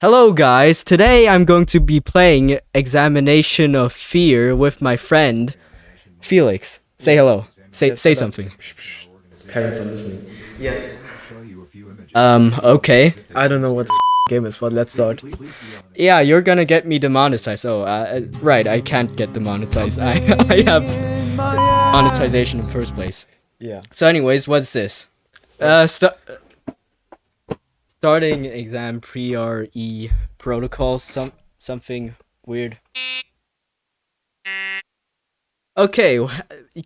Hello guys, today I'm going to be playing Examination of Fear with my friend Felix. Say hello. Say say something. Parents are listening. Yes. Um, okay. I don't know what this game is, but let's start. Yeah, you're gonna get me demonetized. Oh, uh, uh, right, I can't get demonetized. I, I have monetization in first place. Yeah. So anyways, what's this? Uh, starting exam pre-RE protocol, some something weird. Okay,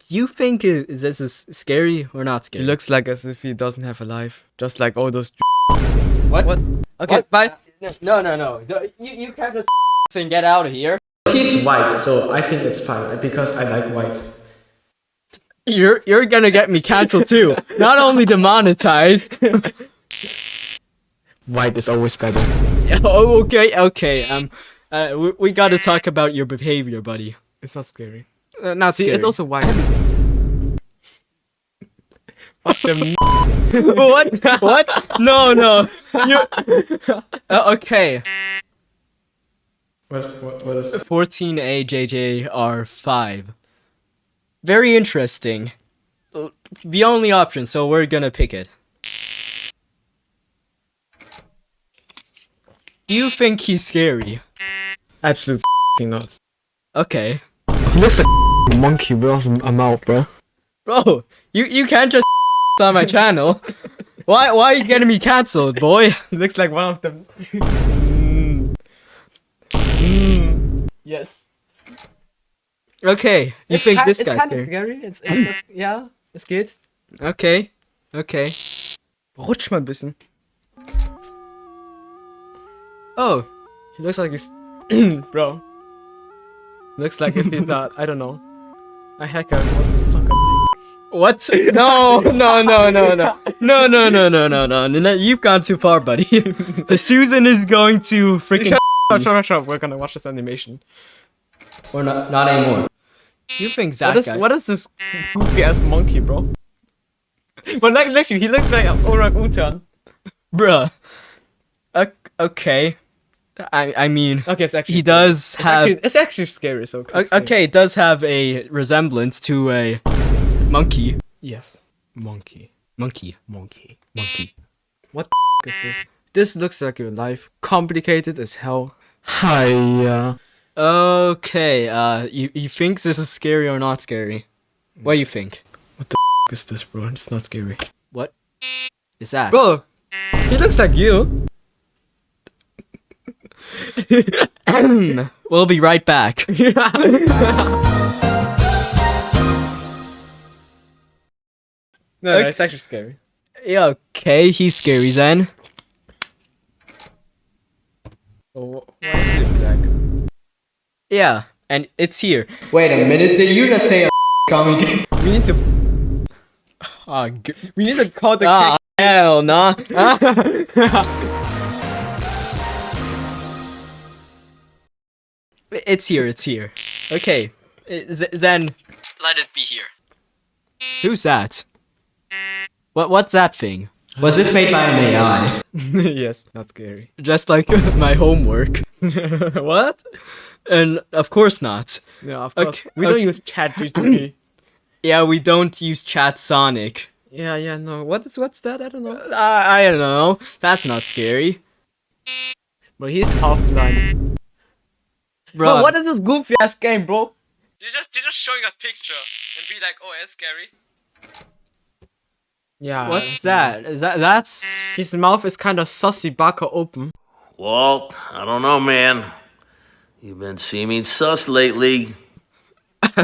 you think this is scary or not He scary? looks like as if he doesn't have a life, just like all those. what? What? Okay, What? bye. No, no, no. You you can't just and get out of here. He's white, so I think it's fine because I like white. You're you're gonna get me canceled too. Not only demonetized. White is always better. oh, okay, okay. Um, uh, we, we gotta talk about your behavior, buddy. It's not scary. Uh, not See, scary. it's also white. Fuck them. what? What? No, no. You. Uh, okay. What's, what, what is 14A JJR5. Very interesting. Uh, The only option, so we're gonna pick it. Do you think he's scary? Absolutely not. Okay. He looks like a monkey with a mouth, bro. Bro, you, you can't just on my channel. Why why are you getting me cancelled, boy? He looks like one of them. Mm. Mm. Yes. Okay, you think this it's guy's kind of scary? scary. It's, it's ja, es geht. Okay, okay. Rutsch mal ein bisschen. Oh, he looks like he's... Bro. Looks like if he's not, I don't know. A hacker wants to suck a dick. What? No, no, no, no, no. No, no, no, no, no, no. no. You've gone too far, buddy. Susan is going to freaking... Shut up, shut up, We're gonna watch this animation. Or not, not anymore. You think that what is, guy. What is this goofy-ass monkey, bro? but like, next actually, he looks like an orangutan. Bruh. Okay. I I mean, Okay, it's actually he scary. does It's have. actually, it's actually scary. So o- click scary. Okay, it does have a resemblance to a monkey. Yes. Monkey. Monkey. Monkey. Monkey. What the is this? This looks like your life. Complicated as hell. Hiya. Okay, uh, you, you think this is scary or not scary? What do you think? What the is this, bro? It's not scary. What is that? Bro, he looks like you. we'll be right back. No, no, it's actually scary. Yeah, okay, he's scary then. Oh, wh- why is it black? Yeah, and it's here. Wait a minute, did you just say a coming? We need to. Oh, We need to call the. ah, hell no. it's here, it's here. Okay, z- then let it be here. Who's that? What What's that thing? Was this made by an AI? yes, not scary. Just like my homework. what? And of course not. No, of course. Okay, we don't use chat GPT. Yeah, we don't use Chat Sonic. yeah, yeah, no. What is what's that? I don't know. I, I don't know. That's not scary. But he's half blind. Bro, Bro, what is this goofy ass game, bro? You're just you're just showing us picture and be like, oh, it's scary. Yeah. what's that? Is that that's His mouth is kind of sussy baka open. Walt, I don't know, man. You've been seeming sus lately.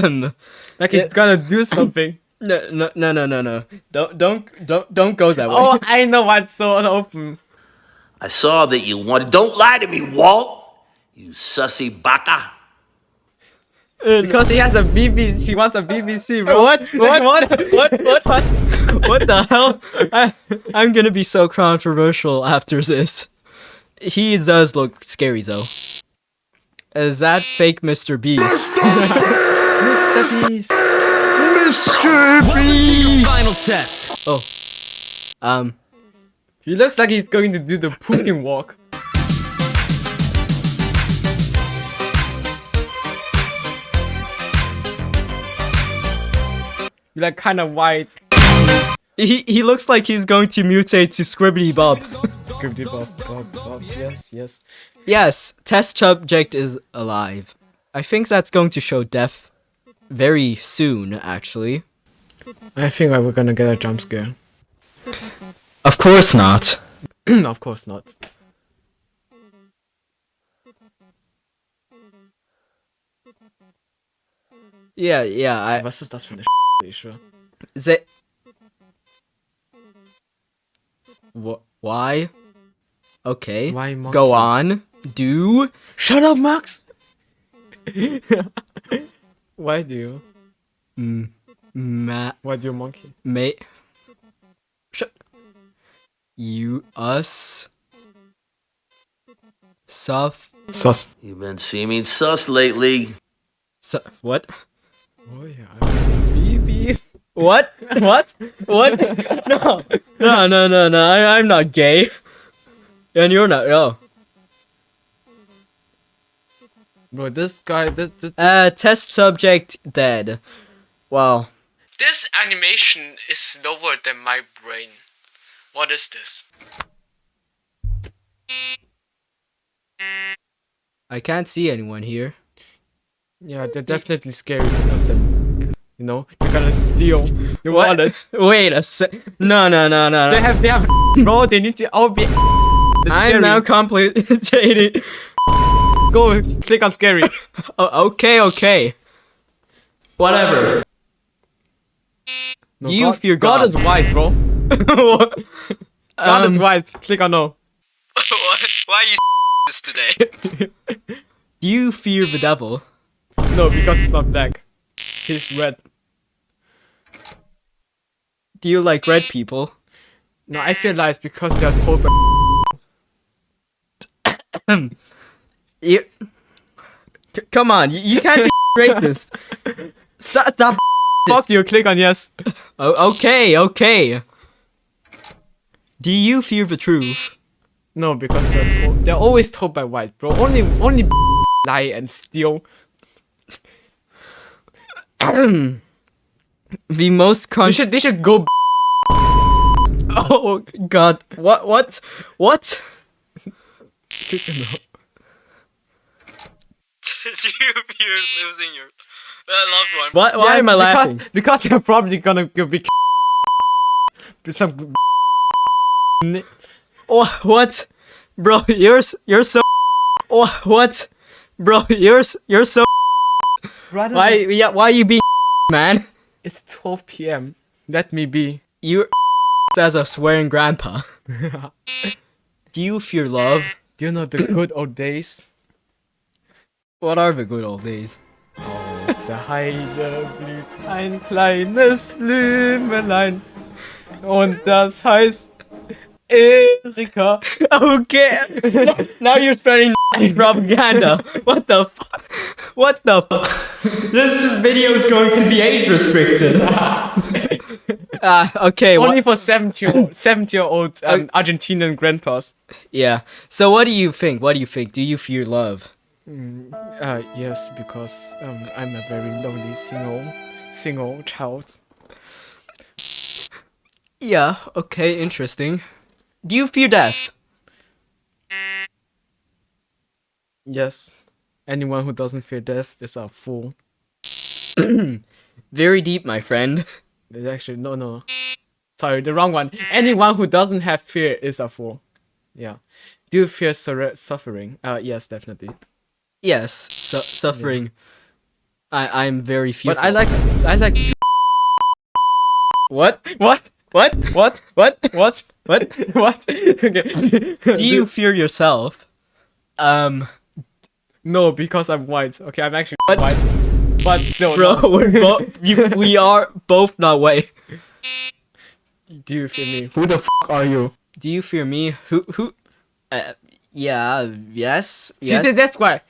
Like he's Yeah. gonna do something. no no no no no no. Don't don't don't don't go that way. oh, I know what's so open. I saw that you wanted. Don't lie to me, Walt. You sussy baka. Because he has a BBC. He wants a BBC, bro. what what what what what what what the hell? I, I'm gonna be so controversial after this. He does look scary though. Is that fake Mr. Beast? Mr. Beast. Mr. Beast. Mr. Beast. Final test. Oh. Um. He looks like he's going to do the pooping walk. You're like kind of white. He he looks like he's going to mutate to Scribbity Bob. Scribbity bob, bob, bob. Yes, yes. yes, test subject is alive. I think that's going to show death very soon, actually. I think we're gonna get a jump scare. Of course not. of course not. Yeah, yeah, I. Was ist das für eine ich Ze- Wh- why? Okay. Why monkey? Go on. Do. Shut up, Max! Why do you? Mm, ma. Why do you monkey? Mate. Shut. You. Us. Suff. Sus. You've been seeming sus lately. Su- what? Oh yeah. BBs. What? What? What? No. No, no, no, no. I, I'm not gay. And you're not. No. Bro, this guy, this, this, Uh, test subject dead. Well, this animation is slower than my brain. What is this? I can't see anyone here. Yeah, they're definitely scary because they're, you know, you're gonna steal your What? wallet. Wait a sec. No, no, no, no. They have, they have, bro, they need to all be. I'm scary. now complicated. Go click on scary. oh, okay, okay. Whatever. No, You God, fear God God. is white, bro. God Um, is white. Click on no. Why are you this today? Do you fear the devil? No, because he's not black. He's red. Do you like red people? No, I feel lies because they are told by. You. Come on, you, you can't be racist. Stop, stop. Fuck you. Click on yes. Oh, okay, okay. Do you fear the truth? No, because they're told, they're always told by white, bro. Only only lie and steal. the most They con- should they should go. Oh god. What what? What? Click on no. Do you fear losing your loved one? What why Yes, am I because, laughing? Because you're probably gonna be with some. Oh, what? Bro, you're you're so Oh, what? Bro, you're you're so Brother, Why yeah, why you being man? It's 12 p.m. Let me be. You as a swearing grandpa. Do you fear love? Do you know the good old days? What are the good old days? Oh, Der Heide blüht ein kleines Blümelein. Und das heißt Erika. Okay. now you're spreading propaganda. What the fuck? What the fuck? This video is going to be age restricted. Ah, okay. Only for 70 year, 70 year old um, Argentinian grandpas. yeah. So what do you think? What do you think? Do you fear love? Uh, yes, because um, I'm a very lonely single, single child. Yeah. Okay. Interesting. Do you fear death? Yes. Anyone who doesn't fear death is a fool. Very deep, my friend. There's actually no no. Sorry, the wrong one. Anyone who doesn't have fear is a fool. Yeah. Do you fear suffering? Uh, yes, definitely. Yes. Su- suffering. I I'm very fearful. But I like I like what? what What? what What? what What? what? okay. Do you fear yourself? Um, No, because I'm white. Okay, I'm actually What? white. But still, bro, no. we're bo- you, we are both not white. Do you fear me? Who the f are you? Do you fear me? Who? Who? Uh, yeah. Yes. See, Yes. th- that's why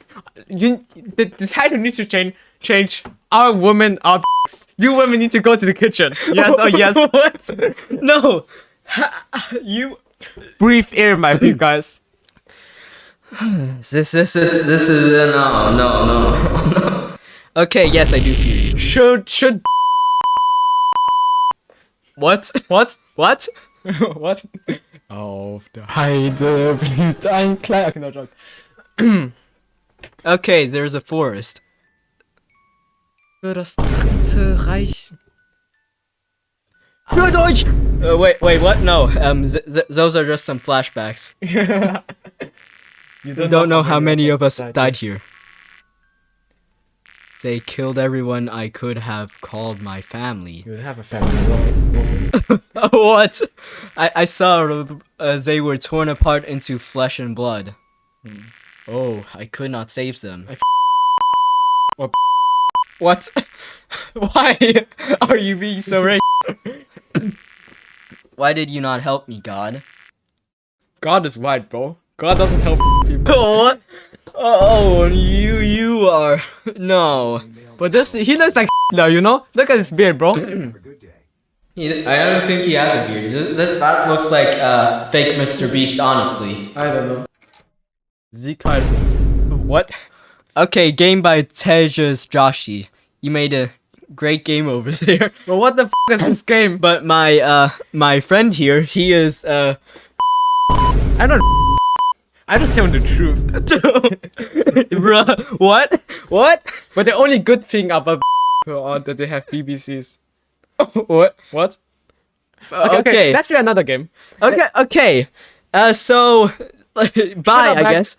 you the, the title needs to change. Change. Our women are. You women need to go to the kitchen. Yes. Oh yes. what? No. you. Breathe air, my you guys. This. This is. This is. Uh, no. No. No. no. Okay. Yes, I do fear you. Should should What? What? What? what? Auf der Heide blüht ein kleiner. Okay, no joke. Okay, there's a forest. Für das dritte Reich. Für Deutsch! Uh, wait, wait, what? No, um, th- th- those are just some flashbacks. you We don't know how many of us died here. They killed everyone I could have called my family. You have a family. what? I, I saw uh, they were torn apart into flesh and blood. Oh, I could not save them. I f- Or- What? Why are you being so racist? Why did you not help me, God? God is white, bro. God doesn't help people. Oh, oh, you, you are no. But this, he looks like now, you know? Look at his beard, bro. He, I don't think he has a beard. This, this that looks like uh, fake Mr. Beast, honestly. I don't know. Sieg halt. What? Okay, game by Tejas Joshi. You made a great game over there. But what the f is this game? But my uh my friend here, he is uh I don't. I just tell him the truth. Bruh, what? What? But the only good thing about are that they have BBCs. What? What? Okay. Okay, let's try another game. Okay, okay. Uh so bye, I guess.